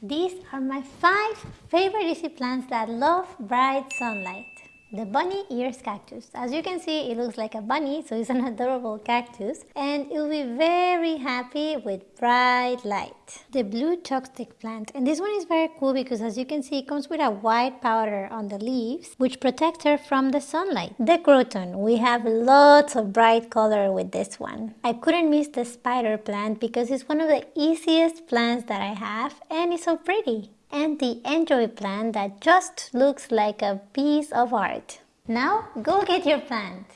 These are my five favorite easy plants that love bright sunlight. The bunny ears cactus. As you can see, it looks like a bunny, so it's an adorable cactus. And it will be very happy with bright light. The blue toxic plant. And this one is very cool because as you can see, it comes with a white powder on the leaves, which protects her from the sunlight. The croton. We have lots of bright color with this one. I couldn't miss the spider plant because it's one of the easiest plants that I have and it's so pretty and the N'Joy plant that just looks like a piece of art. Now go get your plant.